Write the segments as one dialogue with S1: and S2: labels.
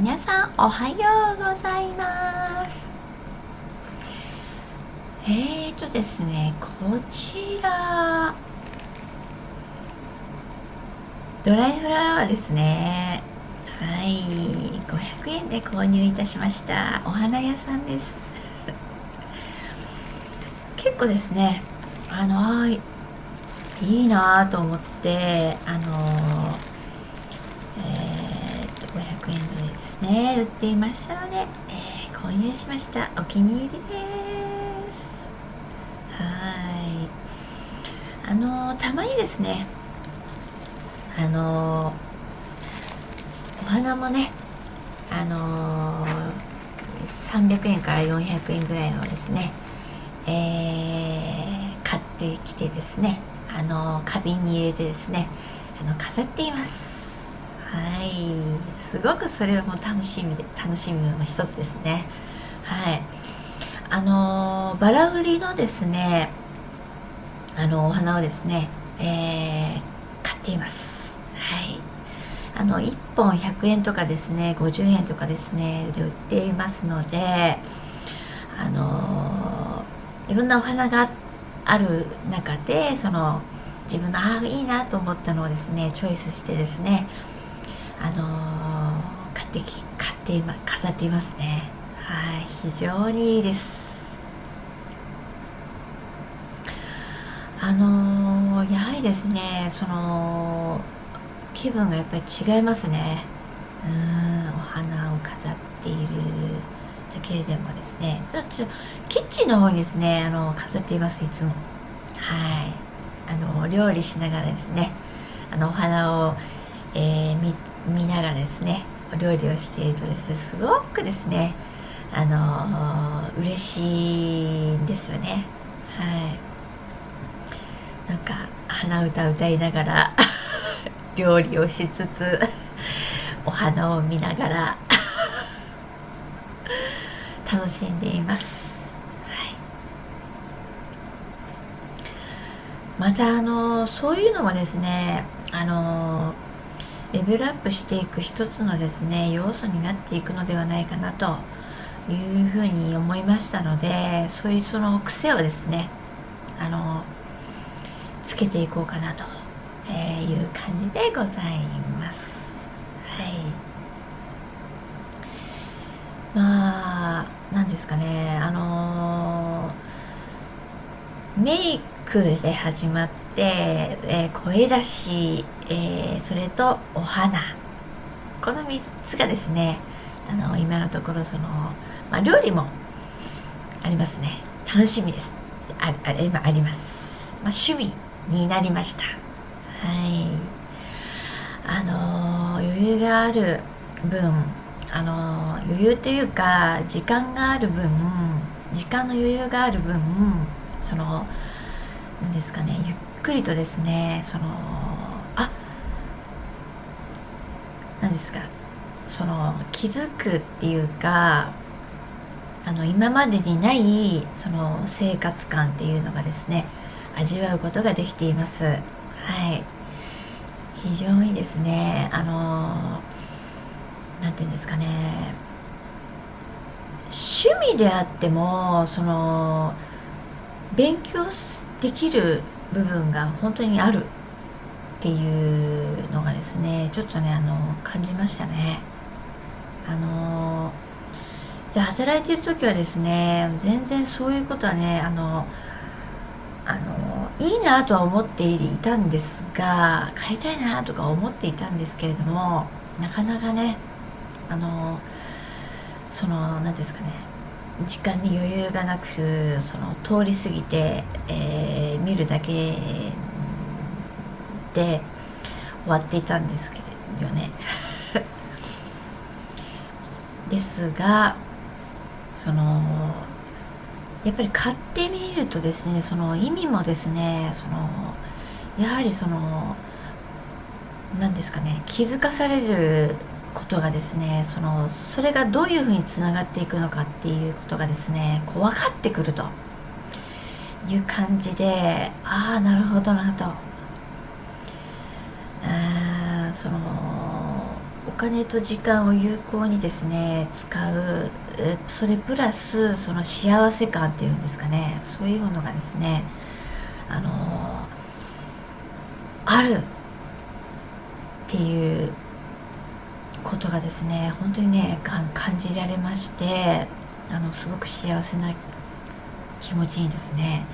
S1: 皆さんおはようございます。えーとですねこちらドライフラワーですね。はい500円で購入いたしました。お花屋さんです。結構ですねあのいいなと思ってあのー、っと500円ですね。売っていましたので、えー、購入しました。お気に入りです。はい。あのたまにですねあのお花もねあの300円から400円ぐらいのですねえー、買ってきてですねあの花瓶に入れてですねあの飾っています。はい。すごくそれも楽しみで楽しみの一つですね。はい。あのバラ売りのですねあのお花をですね、えー、買っています。はい。あの1本100円とかですね50円とかですねで売っていますのであのいろんなお花がある中でその自分のああいいなと思ったのをですねチョイスしてですねあのー、買ってき買って今飾っていますね。はい非常にいいです。あのー、やはりですねその気分がやっぱり違いますね。うんお花を飾っているだけでもですね。ちょキッチンの方にですねあの飾っていますいつも。はい。あの料理しながらですね。あのお花を、えー、見見ながらですねお料理をしているとですねすごくですねあの嬉しいんですよね。はい。なんか鼻歌歌いながら 料理をしつつお花を見ながら 楽しんでいます、はい、またあのそういうのもですねあのレベルアップしていく一つのですね要素になっていくのではないかなというふうに思いましたのでそういうその癖をですねあのつけていこうかなという感じでございます。はいまあ何ですかねあの、メイクで始まって、えー、声出し、えー、それとお花。この3つがですねあの今のところその、まあ、料理もありますね。楽しみです。ああ今あります、まあ、趣味になりました。はい。あの余裕がある分あの余裕というか時間がある分時間の余裕がある分その何ですかねゆっくりとですねそのあ何ですかその気づくっていうかあの今までにないその生活感っていうのがですね味わうことができています。はい。非常にですねあの何て言うんですかね趣味であってもその勉強できる部分が本当にあるっていうのがですねちょっとねあの感じましたね。あので働いてる時はですね全然そういうことはねあのあのいいなとは思っていたんですが買いたいなとか思っていたんですけれどもなかなかねあのその何ですかね時間に余裕がなくその通り過ぎて、えー、見るだけで終わっていたんですけどね。ですがそのやっぱり買ってみるとですねその意味もですねそのやはりその何ですかね気づかされることがですねそのそれがどういうふうにつながっていくのかっていうことがですねこう分かってくるという感じでああなるほどなと。あそのお金と時間を有効にですね使うそれプラスその幸せ感っていうんですかね。そういうものがですねあのあるっていうことがですね本当にね感じられましてあのすごく幸せな気持ちにですね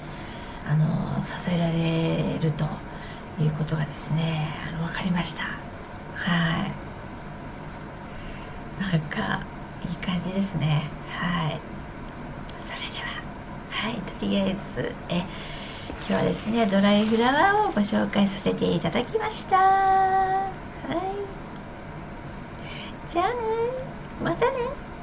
S1: あのさせられるということがですねあの分かりました。はい。なんかいい感じですね。はい。それでははいとりあえずえ今日はですねドライフラワーをご紹介させていただきました。はい。じゃあね。またね。